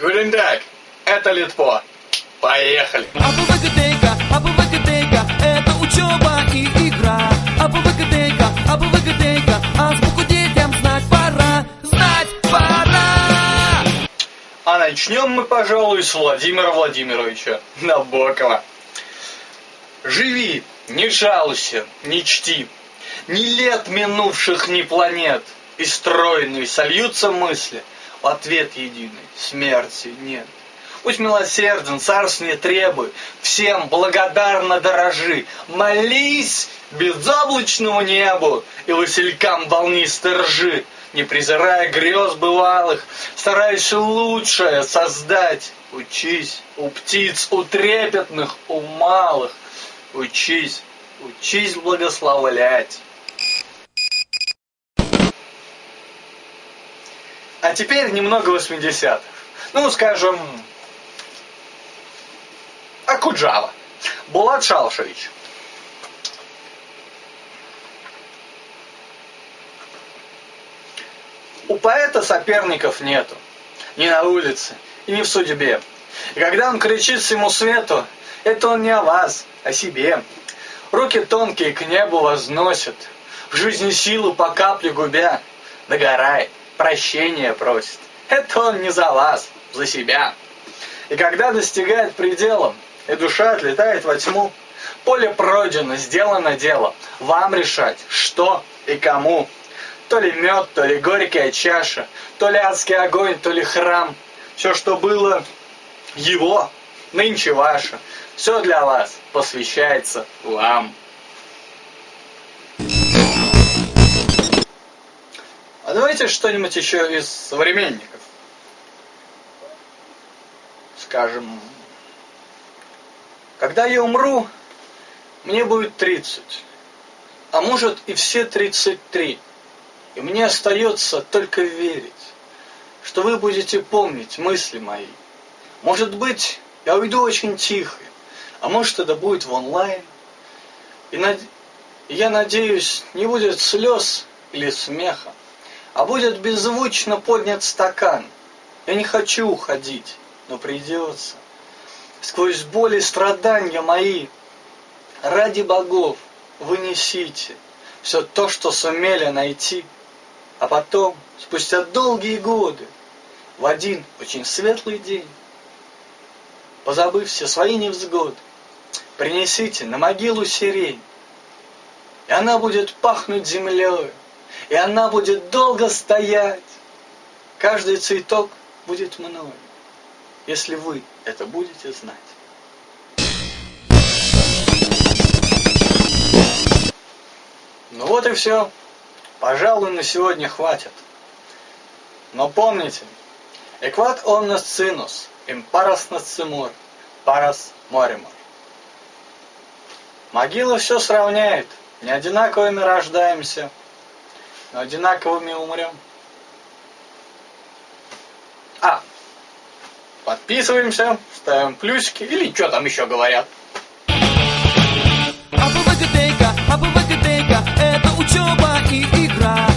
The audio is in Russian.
Гулендак, это Литпо. Поехали. АБВГТК, АБВГТК, это учеба и игра. АБВГТК, АБВГТК, азбуку детям знать пора, знать пора. А начнем мы, пожалуй, с Владимира Владимировича Набокова. Живи, не жалуйся, не чти. Ни лет минувших, ни планет. И стройные сольются мысли. Ответ единый смерти нет. Пусть милосерден, царств не требуй, всем благодарно дорожи. Молись безоблачному небу и василькам волнистой ржи, не презирая грез бывалых, стараясь лучшее создать. Учись у птиц, у трепетных, у малых. Учись, учись благословлять. А теперь немного 80-х. Ну, скажем, Акуджава. Булат Шалшевич. У поэта соперников нету. Ни на улице, и ни в судьбе. И когда он кричит всему свету, это он не о вас, о себе. Руки тонкие к небу возносят, в жизни силу по капле губя. Догорает, прощения просит. Это он не за вас, за себя. И когда достигает предела, и душа отлетает во тьму, поле пройдено, сделано дело. Вам решать, что и кому. То ли мед, то ли горькая чаша, то ли адский огонь, то ли храм. Все, что было его, нынче ваше. Все для вас посвящается вам. Давайте что-нибудь еще из современников. Скажем, когда я умру, мне будет 30, а может и все 33. И мне остается только верить, что вы будете помнить мысли мои. Может быть, я уйду очень тихо, а может это будет в онлайн. И, над... я надеюсь, не будет слез или смеха, а будет беззвучно поднят стакан. Я не хочу уходить, но придется. Сквозь боли и страдания мои, ради богов, вынесите все то, что сумели найти, а потом, спустя долгие годы, в один очень светлый день, позабыв все свои невзгоды, принесите на могилу сирень, и она будет пахнуть землей, и она будет долго стоять. Каждый цветок будет мною, если вы это будете знать. Ну вот и все. Пожалуй, на сегодня хватит. Но помните, экват omnes sinus, импарас насцимур, парас моримур. Могила все сравняет. Не одинаковыми рождаемся, одинаковыми умрем. А, подписываемся, ставим плюсики или что там еще говорят. Это учеба и игра.